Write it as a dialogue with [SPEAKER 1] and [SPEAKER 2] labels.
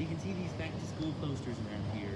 [SPEAKER 1] You can see these back to school posters around here.